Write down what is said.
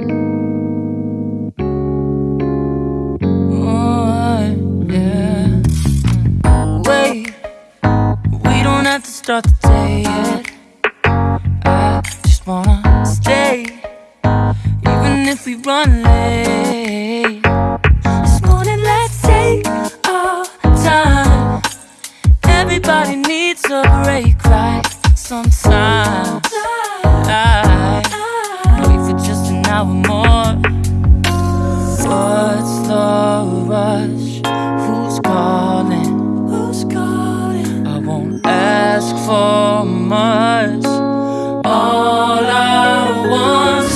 Oh, yeah. Wait, we don't have to start the day yet. I just wanna stay, even if we run late. This morning, let's take our time. Everybody needs a break, right? Sometimes. Calling?